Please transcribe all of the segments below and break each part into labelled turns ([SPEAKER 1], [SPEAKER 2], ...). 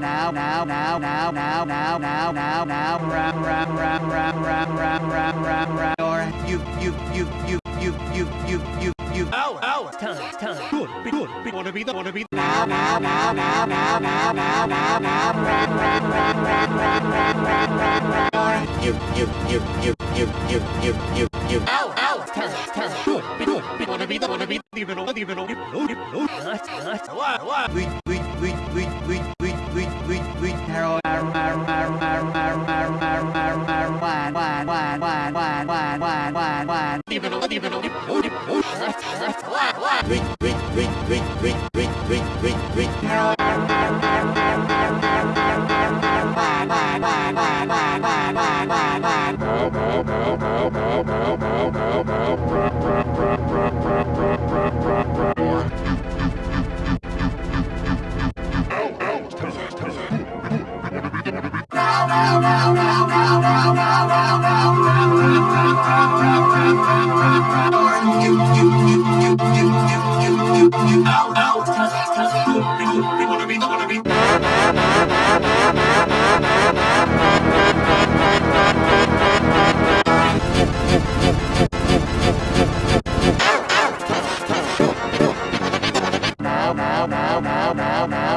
[SPEAKER 1] now now now now now now now now now rap rap rap rap rap rap rap rap rap or you you you you you you you you you
[SPEAKER 2] Ow, ow.
[SPEAKER 1] time time
[SPEAKER 2] Good, be good. Be wanna be the wanna be.
[SPEAKER 1] now now now now now now now now now rap rap rap rap rap rap rap rap rap or you you you you you you you you you
[SPEAKER 2] Ow, ow.
[SPEAKER 1] time time
[SPEAKER 2] Good, be good. Be wanna be the wanna be. the Even over, even over. No, no.
[SPEAKER 1] not not
[SPEAKER 2] What, what?
[SPEAKER 1] we we we we we
[SPEAKER 2] one.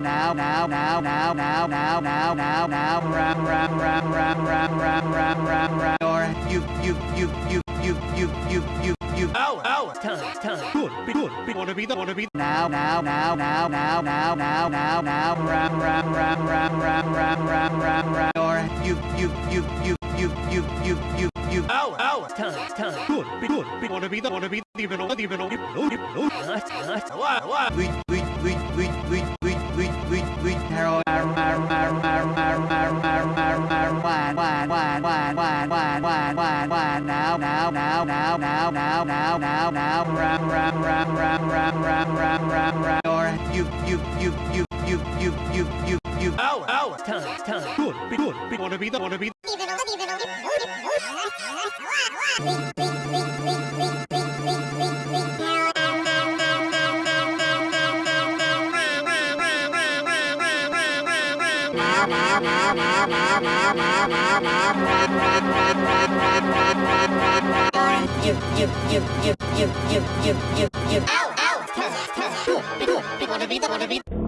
[SPEAKER 1] now now now now now now now now now rap rap rap rap rap rap rap rap rap or you you you you you you you you you
[SPEAKER 2] Ow, ow.
[SPEAKER 1] time time
[SPEAKER 2] Good, be good. Be wanna be the wanna be.
[SPEAKER 1] now now now now now now now now now rap rap rap rap rap rap rap rap rap or you you you you you you time time
[SPEAKER 2] Good, be good. Be wanna be the wanna be. Even over, even over. No, no.
[SPEAKER 1] not not
[SPEAKER 2] What, what?
[SPEAKER 1] we we we we we we we we we hero mar mar mar mar mar mar mar mar mar wine wine wine wine wine wine wine wine wine now now now now now now now now now rap rap rap rap rap rap rap rap rap or you you you you you you you you you
[SPEAKER 2] Ow, ow.
[SPEAKER 1] time time
[SPEAKER 2] Good, be good. Be wanna be the wanna be.
[SPEAKER 1] now now now now now now now now now rap rap rap rap rap rap rap rap rap or you you you you you you you you you ow ow time time
[SPEAKER 2] Good, be good. Be wanna be the wanna be.
[SPEAKER 1] now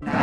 [SPEAKER 1] Bye.